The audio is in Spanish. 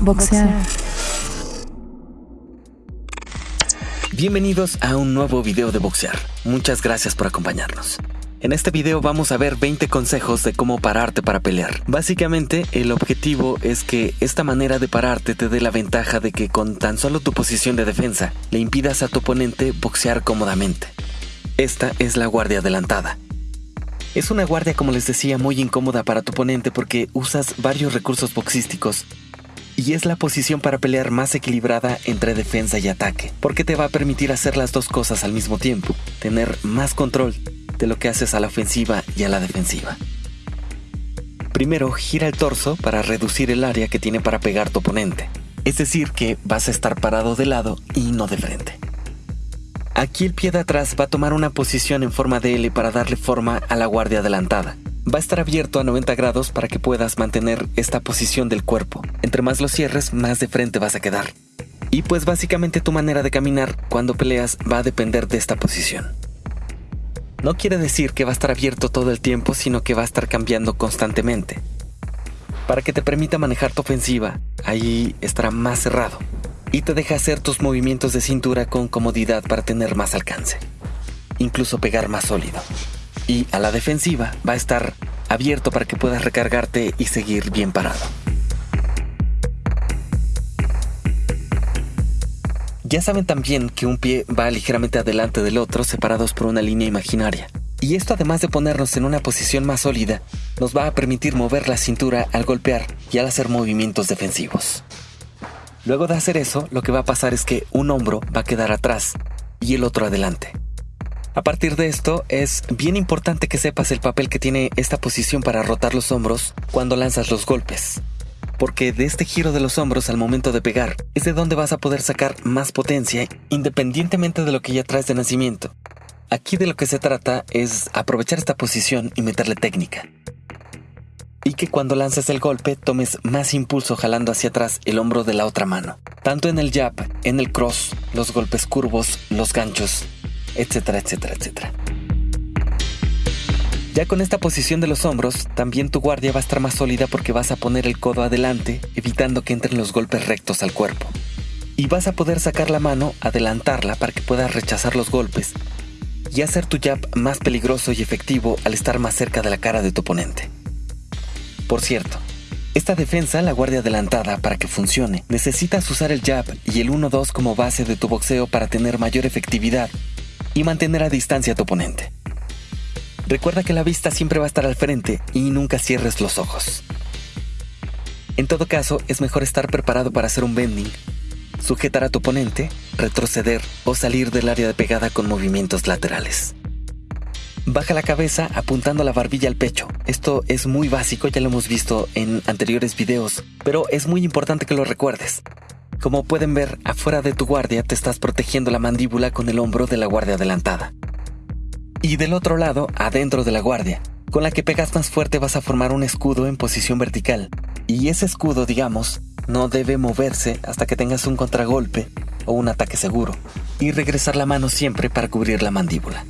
Boxear. Bienvenidos a un nuevo video de boxear. Muchas gracias por acompañarnos. En este video vamos a ver 20 consejos de cómo pararte para pelear. Básicamente, el objetivo es que esta manera de pararte te dé la ventaja de que con tan solo tu posición de defensa le impidas a tu oponente boxear cómodamente. Esta es la guardia adelantada. Es una guardia, como les decía, muy incómoda para tu oponente porque usas varios recursos boxísticos y es la posición para pelear más equilibrada entre defensa y ataque, porque te va a permitir hacer las dos cosas al mismo tiempo, tener más control de lo que haces a la ofensiva y a la defensiva. Primero, gira el torso para reducir el área que tiene para pegar tu oponente. Es decir, que vas a estar parado de lado y no de frente. Aquí el pie de atrás va a tomar una posición en forma de L para darle forma a la guardia adelantada. Va a estar abierto a 90 grados para que puedas mantener esta posición del cuerpo. Entre más lo cierres, más de frente vas a quedar. Y pues básicamente tu manera de caminar cuando peleas va a depender de esta posición. No quiere decir que va a estar abierto todo el tiempo, sino que va a estar cambiando constantemente. Para que te permita manejar tu ofensiva, ahí estará más cerrado y te deja hacer tus movimientos de cintura con comodidad para tener más alcance, incluso pegar más sólido. Y a la defensiva va a estar abierto para que puedas recargarte y seguir bien parado. Ya saben también que un pie va ligeramente adelante del otro separados por una línea imaginaria. Y esto además de ponernos en una posición más sólida, nos va a permitir mover la cintura al golpear y al hacer movimientos defensivos. Luego de hacer eso, lo que va a pasar es que un hombro va a quedar atrás y el otro adelante. A partir de esto, es bien importante que sepas el papel que tiene esta posición para rotar los hombros cuando lanzas los golpes porque de este giro de los hombros al momento de pegar es de donde vas a poder sacar más potencia independientemente de lo que ya traes de nacimiento. Aquí de lo que se trata es aprovechar esta posición y meterle técnica. Y que cuando lances el golpe tomes más impulso jalando hacia atrás el hombro de la otra mano. Tanto en el jab, en el cross, los golpes curvos, los ganchos, etcétera, etcétera, etcétera. Ya con esta posición de los hombros, también tu guardia va a estar más sólida porque vas a poner el codo adelante, evitando que entren los golpes rectos al cuerpo. Y vas a poder sacar la mano, adelantarla para que puedas rechazar los golpes y hacer tu jab más peligroso y efectivo al estar más cerca de la cara de tu oponente. Por cierto, esta defensa, la guardia adelantada, para que funcione, necesitas usar el jab y el 1-2 como base de tu boxeo para tener mayor efectividad y mantener a distancia a tu oponente. Recuerda que la vista siempre va a estar al frente y nunca cierres los ojos. En todo caso, es mejor estar preparado para hacer un bending, sujetar a tu oponente, retroceder o salir del área de pegada con movimientos laterales. Baja la cabeza apuntando la barbilla al pecho. Esto es muy básico, ya lo hemos visto en anteriores videos, pero es muy importante que lo recuerdes. Como pueden ver, afuera de tu guardia te estás protegiendo la mandíbula con el hombro de la guardia adelantada. Y del otro lado, adentro de la guardia, con la que pegas más fuerte vas a formar un escudo en posición vertical. Y ese escudo, digamos, no debe moverse hasta que tengas un contragolpe o un ataque seguro. Y regresar la mano siempre para cubrir la mandíbula.